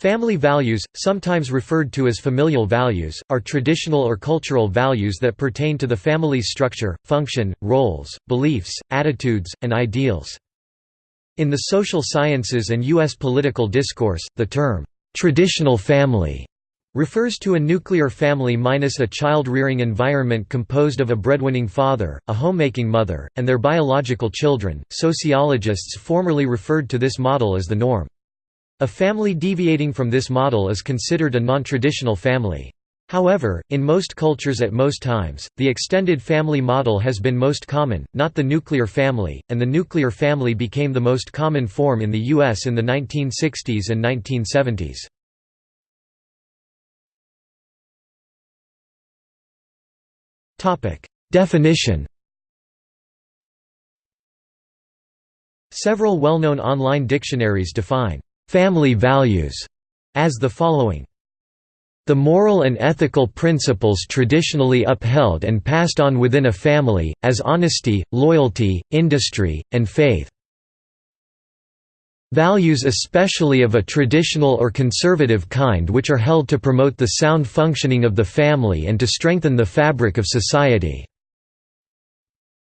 Family values, sometimes referred to as familial values, are traditional or cultural values that pertain to the family's structure, function, roles, beliefs, attitudes, and ideals. In the social sciences and U.S. political discourse, the term, "'traditional family' refers to a nuclear family minus a child-rearing environment composed of a breadwinning father, a homemaking mother, and their biological children. Sociologists formerly referred to this model as the norm. A family deviating from this model is considered a non-traditional family. However, in most cultures at most times, the extended family model has been most common, not the nuclear family, and the nuclear family became the most common form in the U.S. in the 1960s and 1970s. Definition Several well-known online dictionaries define family values as the following the moral and ethical principles traditionally upheld and passed on within a family, as honesty, loyalty, industry, and faith. Values especially of a traditional or conservative kind which are held to promote the sound functioning of the family and to strengthen the fabric of society.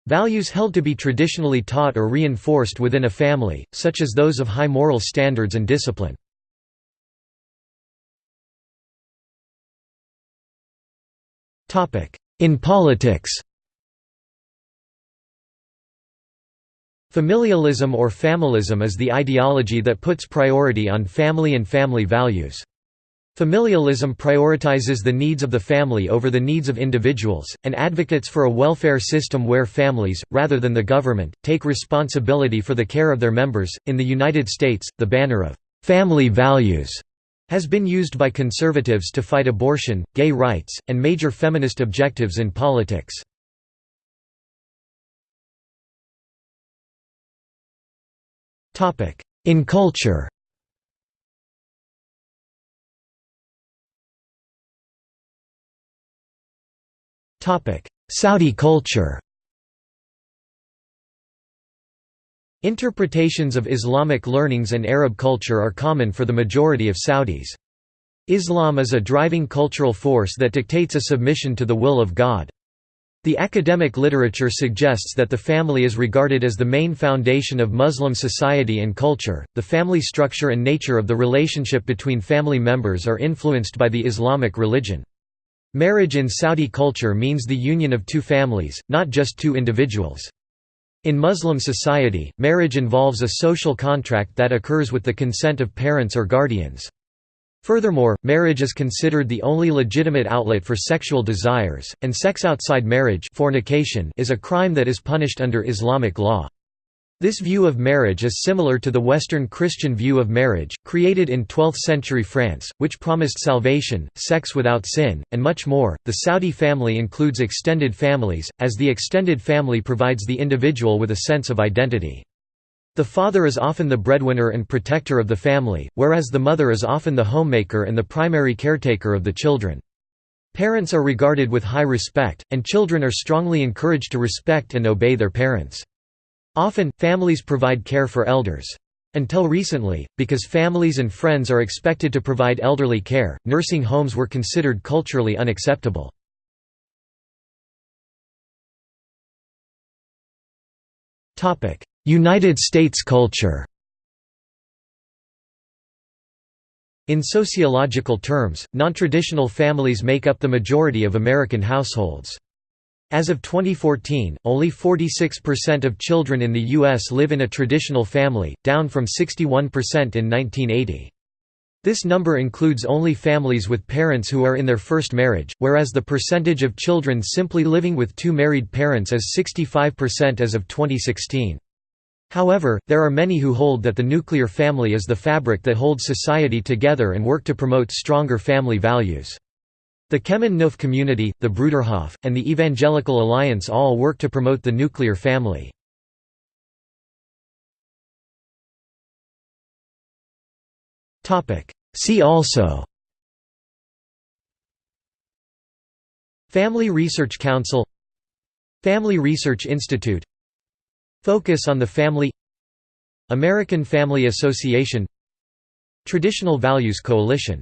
Values held to be traditionally taught or reinforced within a family, such as those of high moral standards and discipline. In politics Familialism or familism is the ideology that puts priority on family and family values. Familialism prioritizes the needs of the family over the needs of individuals, and advocates for a welfare system where families, rather than the government, take responsibility for the care of their members. In the United States, the banner of family values has been used by conservatives to fight abortion, gay rights, and major feminist objectives in politics. In culture Saudi culture Interpretations of Islamic learnings and Arab culture are common for the majority of Saudis. Islam is a driving cultural force that dictates a submission to the will of God. The academic literature suggests that the family is regarded as the main foundation of Muslim society and culture. The family structure and nature of the relationship between family members are influenced by the Islamic religion. Marriage in Saudi culture means the union of two families, not just two individuals. In Muslim society, marriage involves a social contract that occurs with the consent of parents or guardians. Furthermore, marriage is considered the only legitimate outlet for sexual desires, and sex outside marriage fornication is a crime that is punished under Islamic law. This view of marriage is similar to the Western Christian view of marriage, created in 12th-century France, which promised salvation, sex without sin, and much more. The Saudi family includes extended families, as the extended family provides the individual with a sense of identity. The father is often the breadwinner and protector of the family, whereas the mother is often the homemaker and the primary caretaker of the children. Parents are regarded with high respect, and children are strongly encouraged to respect and obey their parents. Often, families provide care for elders. Until recently, because families and friends are expected to provide elderly care, nursing homes were considered culturally unacceptable. United States culture In sociological terms, nontraditional families make up the majority of American households. As of 2014, only 46% of children in the U.S. live in a traditional family, down from 61% in 1980. This number includes only families with parents who are in their first marriage, whereas the percentage of children simply living with two married parents is 65% as of 2016. However, there are many who hold that the nuclear family is the fabric that holds society together and work to promote stronger family values. The Kemen Nuf community, the Bruderhof, and the Evangelical Alliance all work to promote the nuclear family. See also Family Research Council Family Research Institute Focus on the Family American Family Association Traditional Values Coalition